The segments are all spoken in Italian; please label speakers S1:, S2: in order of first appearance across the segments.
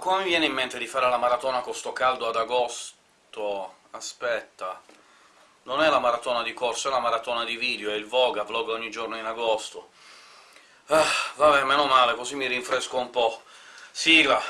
S1: come mi viene in mente di fare la maratona con sto caldo ad agosto? Aspetta... Non è la maratona di corso, è la maratona di video, è il Voga, vlog ogni giorno in agosto. Ah, vabbè, meno male, così mi rinfresco un po'. Sigla!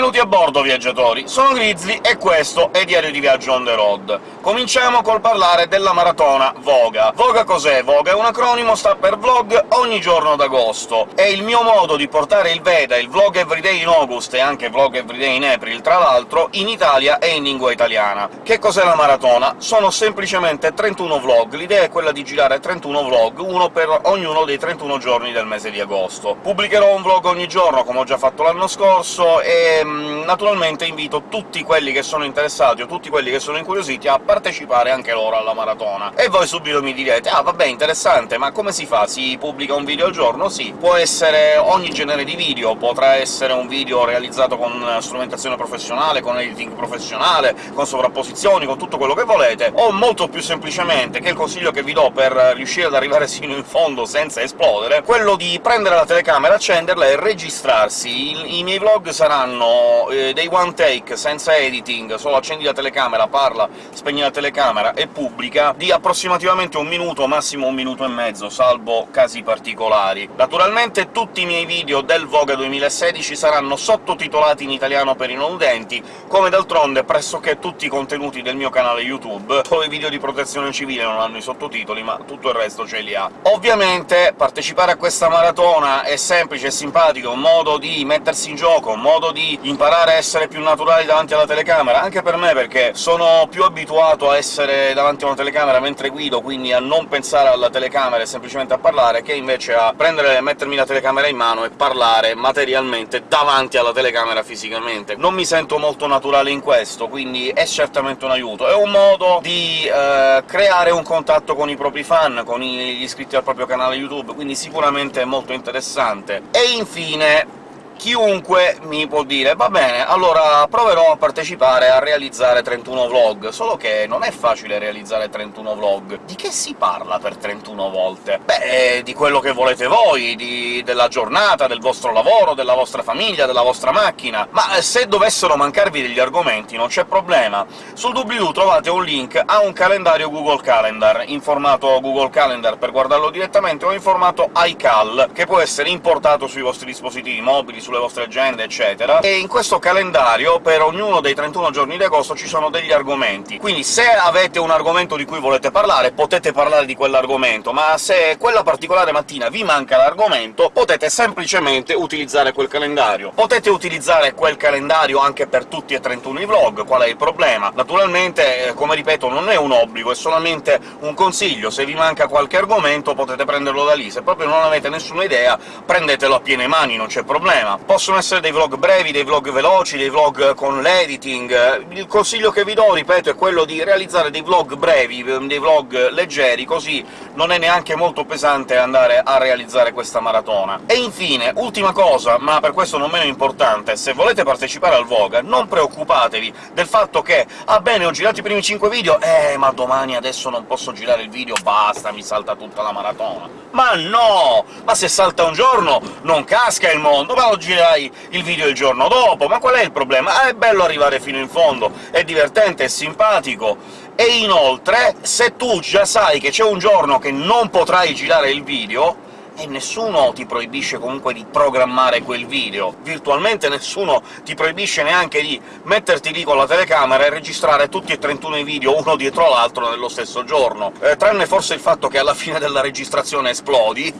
S1: Benvenuti a bordo, viaggiatori! Sono Grizzly e questo è Diario di Viaggio on the road. Cominciamo col parlare della maratona Voga. Voga cos'è? Voga è un acronimo, sta per Vlog ogni giorno d'agosto. È il mio modo di portare il Veda, il Vlog Everyday in August e anche Vlog Everyday in April, tra l'altro, in Italia e in lingua italiana. Che cos'è la maratona? Sono semplicemente 31 vlog. L'idea è quella di girare 31 vlog, uno per ognuno dei 31 giorni del mese di agosto. Pubblicherò un vlog ogni giorno, come ho già fatto l'anno scorso, e naturalmente invito tutti quelli che sono interessati o tutti quelli che sono incuriositi a partecipare anche loro alla maratona. E voi subito mi direte «Ah, vabbè, interessante, ma come si fa? Si pubblica un video al giorno?» Sì, può essere ogni genere di video, potrà essere un video realizzato con strumentazione professionale, con editing professionale, con sovrapposizioni, con tutto quello che volete, o molto più semplicemente, che è il consiglio che vi do per riuscire ad arrivare sino in fondo senza esplodere, quello di prendere la telecamera, accenderla e registrarsi. I, i miei vlog saranno eh, dei one take, senza editing, solo accendi la telecamera, parla, spegni la telecamera e pubblica, di approssimativamente un minuto, massimo un minuto e mezzo, salvo casi particolari. Naturalmente tutti i miei video del Voga 2016 saranno sottotitolati in italiano per i non udenti, come d'altronde pressoché tutti i contenuti del mio canale YouTube. Solo i video di protezione civile non hanno i sottotitoli, ma tutto il resto ce li ha. Ovviamente partecipare a questa maratona è semplice e simpatico, un modo di mettersi in gioco, un modo di imparare a essere più naturali davanti alla telecamera, anche per me, perché sono più abituato a essere davanti a una telecamera mentre guido, quindi a non pensare alla telecamera e semplicemente a parlare, che invece a prendere e mettermi la telecamera in mano e parlare materialmente davanti alla telecamera fisicamente. Non mi sento molto naturale in questo, quindi è certamente un aiuto. È un modo di eh, creare un contatto con i propri fan, con gli iscritti al proprio canale YouTube, quindi sicuramente è molto interessante. E infine chiunque mi può dire «Va bene, allora proverò a partecipare a realizzare 31 vlog», solo che non è facile realizzare 31 vlog. Di che si parla per 31 volte? Beh, di quello che volete voi, di... della giornata, del vostro lavoro, della vostra famiglia, della vostra macchina... Ma se dovessero mancarvi degli argomenti non c'è problema. Sul doobly-doo trovate un link a un calendario Google Calendar, in formato Google Calendar per guardarlo direttamente, o in formato iCal, che può essere importato sui vostri dispositivi mobili, sulle vostre agende, eccetera, e in questo calendario, per ognuno dei 31 giorni di agosto, ci sono degli argomenti. Quindi se avete un argomento di cui volete parlare, potete parlare di quell'argomento, ma se quella particolare mattina vi manca l'argomento, potete semplicemente utilizzare quel calendario. Potete utilizzare quel calendario anche per tutti e 31 i vlog, qual è il problema? Naturalmente, eh, come ripeto, non è un obbligo, è solamente un consiglio. Se vi manca qualche argomento potete prenderlo da lì, se proprio non avete nessuna idea prendetelo a piene mani, non c'è problema. Possono essere dei vlog brevi, dei vlog veloci, dei vlog con l'editing... Il consiglio che vi do, ripeto, è quello di realizzare dei vlog brevi, dei vlog leggeri, così non è neanche molto pesante andare a realizzare questa maratona. E infine, ultima cosa, ma per questo non meno importante, se volete partecipare al Voga, non preoccupatevi del fatto che «Ah bene, ho girato i primi 5 video, eh, ma domani adesso non posso girare il video, basta, mi salta tutta la maratona». Ma no! Ma se salta un giorno non casca il mondo, ma girerai il video il giorno dopo, ma qual è il problema? Ah, è bello arrivare fino in fondo, è divertente, è simpatico, e inoltre, se tu già sai che c'è un giorno che non potrai girare il video, e nessuno ti proibisce comunque di programmare quel video. Virtualmente nessuno ti proibisce neanche di metterti lì con la telecamera e registrare tutti e 31 i video uno dietro l'altro nello stesso giorno. Eh, tranne forse il fatto che alla fine della registrazione esplodi,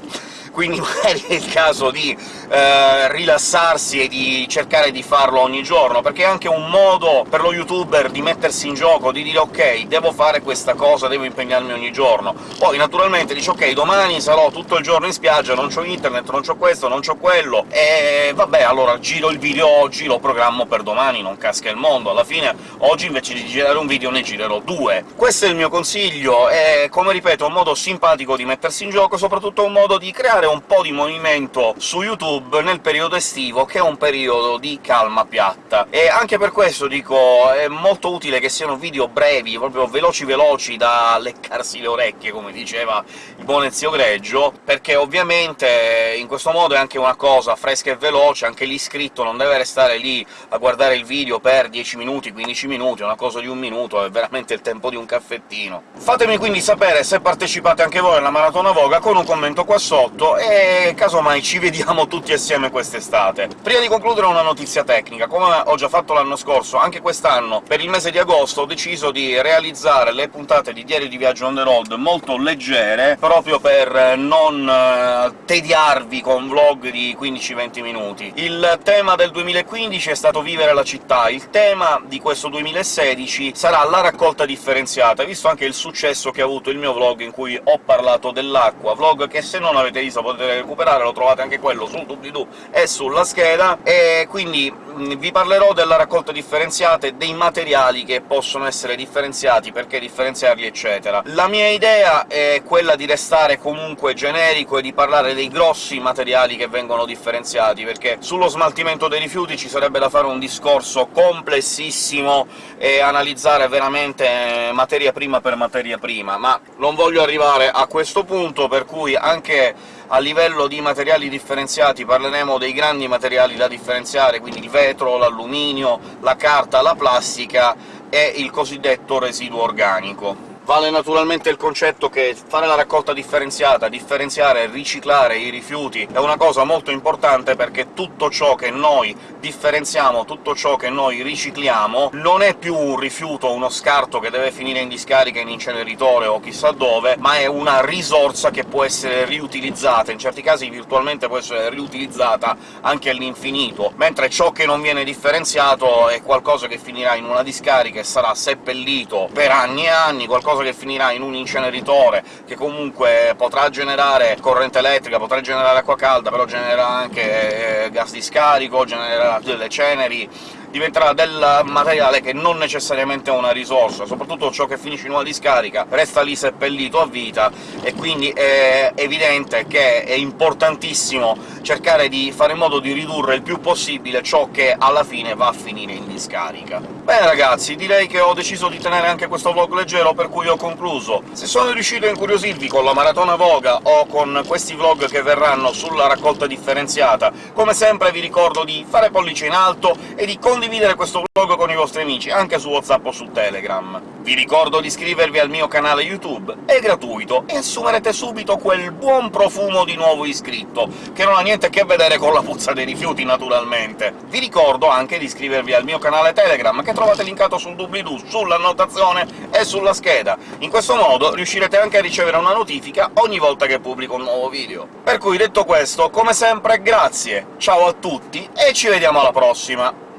S1: quindi magari è il caso di eh, rilassarsi e di cercare di farlo ogni giorno, perché è anche un modo per lo youtuber di mettersi in gioco, di dire «ok, devo fare questa cosa, devo impegnarmi ogni giorno». Poi naturalmente dice «ok, domani sarò tutto il giorno in spiaggia, non c'ho internet, non c'ho questo, non c'ho quello», e vabbè, allora giro il video oggi, lo programmo per domani, non casca il mondo. Alla fine oggi invece di girare un video ne girerò due. Questo è il mio consiglio, è, come ripeto, un modo simpatico di mettersi in gioco, soprattutto un modo di creare un po' di movimento su YouTube nel periodo estivo, che è un periodo di calma piatta. E anche per questo, dico, è molto utile che siano video brevi, proprio veloci veloci da leccarsi le orecchie, come diceva il buon Ezio Greggio, perché ovviamente in questo modo è anche una cosa fresca e veloce, anche l'iscritto non deve restare lì a guardare il video per 10 minuti, 15 minuti, una cosa di un minuto, è veramente il tempo di un caffettino. Fatemi quindi sapere se partecipate anche voi alla Maratona Voga con un commento qua sotto, e casomai ci vediamo tutti assieme quest'estate. Prima di concludere una notizia tecnica. Come ho già fatto l'anno scorso, anche quest'anno, per il mese di agosto, ho deciso di realizzare le puntate di Diario di Viaggio on the road molto leggere, proprio per non eh, tediarvi con vlog di 15-20 minuti. Il tema del 2015 è stato vivere la città, il tema di questo 2016 sarà la raccolta differenziata, visto anche il successo che ha avuto il mio vlog in cui ho parlato dell'acqua, vlog che se non avete visto potete recuperare, lo trovate anche quello sul doobly-doo e sulla scheda, e quindi vi parlerò della raccolta differenziata e dei materiali che possono essere differenziati, perché differenziarli, eccetera. La mia idea è quella di restare comunque generico e di parlare dei grossi materiali che vengono differenziati, perché sullo smaltimento dei rifiuti ci sarebbe da fare un discorso complessissimo e analizzare veramente materia prima per materia prima, ma non voglio arrivare a questo punto, per cui anche a livello di materiali differenziati parleremo dei grandi materiali da differenziare, quindi il vetro, l'alluminio, la carta, la plastica e il cosiddetto residuo organico. Vale naturalmente il concetto che fare la raccolta differenziata, differenziare e riciclare i rifiuti è una cosa molto importante, perché tutto ciò che noi differenziamo, tutto ciò che noi ricicliamo, non è più un rifiuto, uno scarto che deve finire in discarica, in inceneritore o chissà dove, ma è una risorsa che può essere riutilizzata, in certi casi virtualmente può essere riutilizzata anche all'infinito, mentre ciò che non viene differenziato è qualcosa che finirà in una discarica e sarà seppellito per anni e anni, qualcosa qualcosa che finirà in un inceneritore, che comunque potrà generare corrente elettrica, potrà generare acqua calda, però genererà anche eh, gas di scarico, genererà delle ceneri, diventerà del materiale che non necessariamente è una risorsa, soprattutto ciò che finisce in una discarica resta lì seppellito a vita, e quindi è evidente che è importantissimo cercare di fare in modo di ridurre il più possibile ciò che alla fine va a finire in discarica. Bene ragazzi, direi che ho deciso di tenere anche questo vlog leggero, per cui ho concluso. Se sono riuscito a incuriosirvi con la Maratona Voga o con questi vlog che verranno sulla raccolta differenziata, come sempre vi ricordo di fare pollice in alto e di condividere questo vlog con i vostri amici, anche su WhatsApp o su Telegram. Vi ricordo di iscrivervi al mio canale YouTube, è gratuito, e assumerete subito quel buon profumo di nuovo iscritto, che non ha niente a che vedere con la puzza dei rifiuti, naturalmente. Vi ricordo anche di iscrivervi al mio canale Telegram, che trovate linkato sul doobly-doo, sull'annotazione e sulla scheda. In questo modo riuscirete anche a ricevere una notifica ogni volta che pubblico un nuovo video. Per cui, detto questo, come sempre grazie, ciao a tutti e ci vediamo alla prossima!